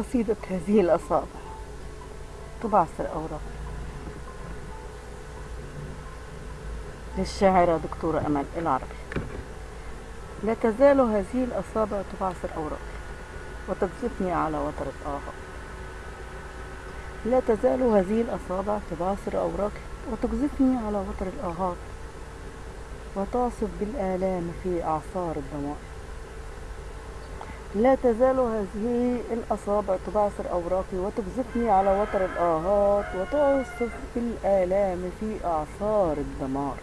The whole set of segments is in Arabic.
قصيدة هذه الأصابع. تبعثر أوراق للشاعرة دكتورة أمل العربي. لا تزال هذه الأصابع تبعثر أوراقي وتقذفني على وتر الآهات لا تزال هذه الأصابع تبعثر أوراقي وتقذفني على وتر الآهات وتعصف بالآلام في أعصار الدمار لا تزال هذه الأصابع تبعثر أوراقي وتقذفني على وتر الآهات وتعصف بالآلام في أعصار الدمار.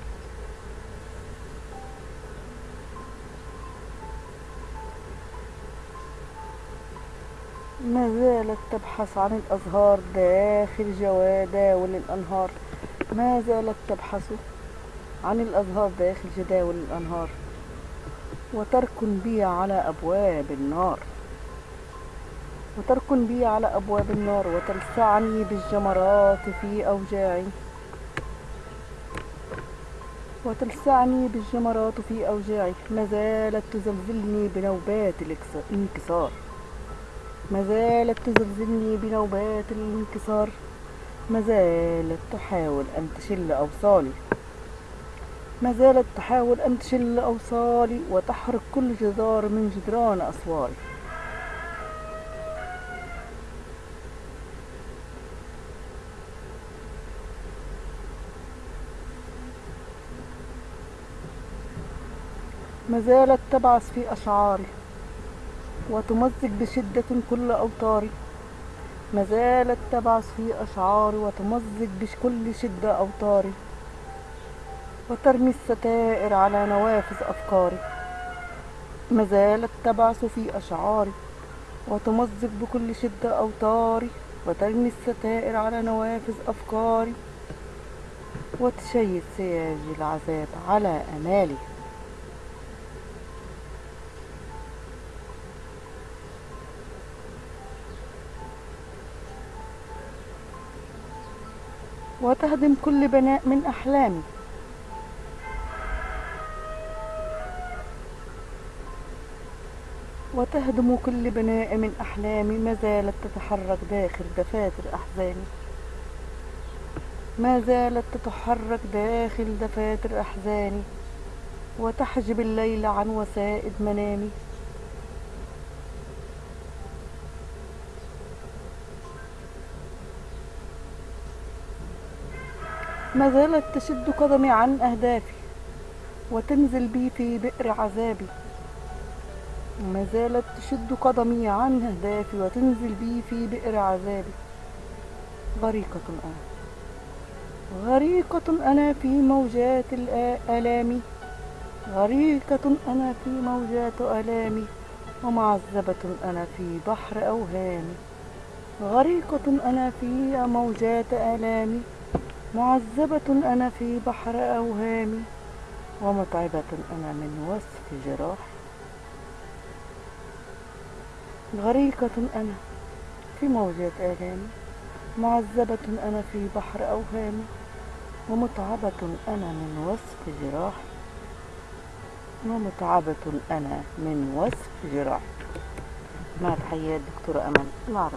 ما زالت تبحث عن الأزهار داخل جداول الأنهار. ما زالت تبحث عن الأزهار داخل جداول الأنهار. وتركن بي على أبواب النار. وتركن بي على أبواب النار وتلسعني بالجمرات في أوجاعي. وتلسعني بالجمرات في أوجاعي. ما زالت تزلزلني بنوبات الانكسار. ما زالت تزلزلني بنوبات الانكسار. ما زالت تحاول أن تشل أوصالي. ما زالت تحاول أن تشل أوصالي وتحرق كل جدار من جدران أسواري ما زالت تبعث في أشعاري وتمزق بشدة كل أوتاري ما زالت تبعث في أشعاري وتمزق بكل شدة أوتاري وترمي الستائر على نوافذ أفكاري. ما زالت تبعث في أشعاري وتمزق بكل شدة أوتاري وترمي الستائر على نوافذ أفكاري وتشيد سياج العذاب على أمالي. وتهدم كل بناء من أحلامي. وتهدم كل بناء من أحلامي ما زالت تتحرك داخل دفاتر أحزاني ما زالت تتحرك داخل دفاتر أحزاني وتحجب الليل عن وسائد منامي ما زالت تشد قدمي عن أهدافي وتنزل بي في بئر عذابي. ما زالت تشد قدمي عن أهدافي وتنزل بي في بئر عذابي. غريقة أنا. غريقة أنا في موجات الآلام. غريقة أنا في موجات آلامي. ومعذبة أنا في بحر أوهامي. غريقة أنا في موجات آلامي. معذبة أنا في بحر أوهامي. ومتعبة أنا من وصف جراحي. غريقة أنا في موجات آلامي معذبة أنا في بحر أوهامي ومتعبة أنا من وصف جراحي ومتعبة أنا من وصف جراحي مع تحيات دكتورة أمل العربي